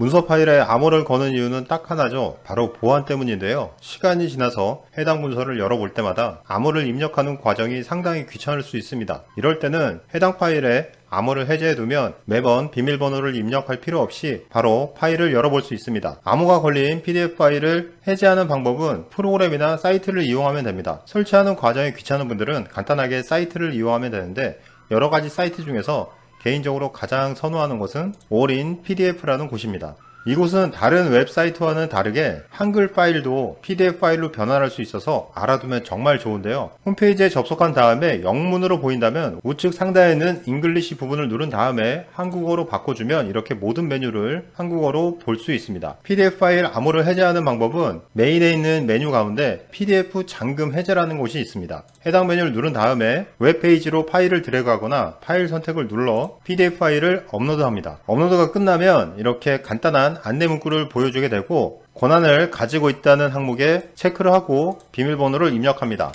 문서 파일에 암호를 거는 이유는 딱 하나죠. 바로 보안 때문인데요. 시간이 지나서 해당 문서를 열어볼 때마다 암호를 입력하는 과정이 상당히 귀찮을 수 있습니다. 이럴 때는 해당 파일에 암호를 해제해두면 매번 비밀번호를 입력할 필요 없이 바로 파일을 열어볼 수 있습니다. 암호가 걸린 PDF 파일을 해제하는 방법은 프로그램이나 사이트를 이용하면 됩니다. 설치하는 과정이 귀찮은 분들은 간단하게 사이트를 이용하면 되는데 여러가지 사이트 중에서 개인적으로 가장 선호하는 것은 올인 PDF라는 곳입니다. 이곳은 다른 웹사이트와는 다르게 한글 파일도 PDF 파일로 변환할 수 있어서 알아두면 정말 좋은데요. 홈페이지에 접속한 다음에 영문으로 보인다면 우측 상단에 있는 English 부분을 누른 다음에 한국어로 바꿔주면 이렇게 모든 메뉴를 한국어로 볼 수 있습니다. PDF 파일 암호를 해제하는 방법은 메인에 있는 메뉴 가운데 PDF 잠금 해제라는 곳이 있습니다. 해당 메뉴를 누른 다음에 웹페이지로 파일을 드래그하거나 파일 선택을 눌러 PDF 파일을 업로드합니다. 업로드가 끝나면 이렇게 간단 한 안내 문구를 보여주게 되고 권한을 가지고 있다는 항목에 체크를 하고 비밀번호를 입력합니다.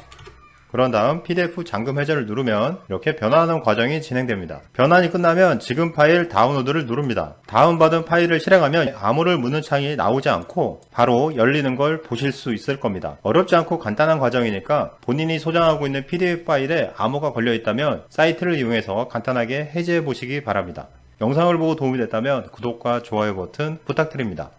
그런 다음 PDF 잠금 해제를 누르면 이렇게 변환하는 과정이 진행됩니다. 변환이 끝나면 지금 파일 다운로드를 누릅니다. 다운받은 파일을 실행하면 암호를 묻는 창이 나오지 않고 바로 열리는 걸 보실 수 있을 겁니다. 어렵지 않고 간단한 과정이니까 본인이 소장하고 있는 PDF 파일에 암호가 걸려 있다면 사이트를 이용해서 간단하게 해제해 보시기 바랍니다. 영상을 보고 도움이 됐다면 구독과 좋아요 버튼 부탁드립니다.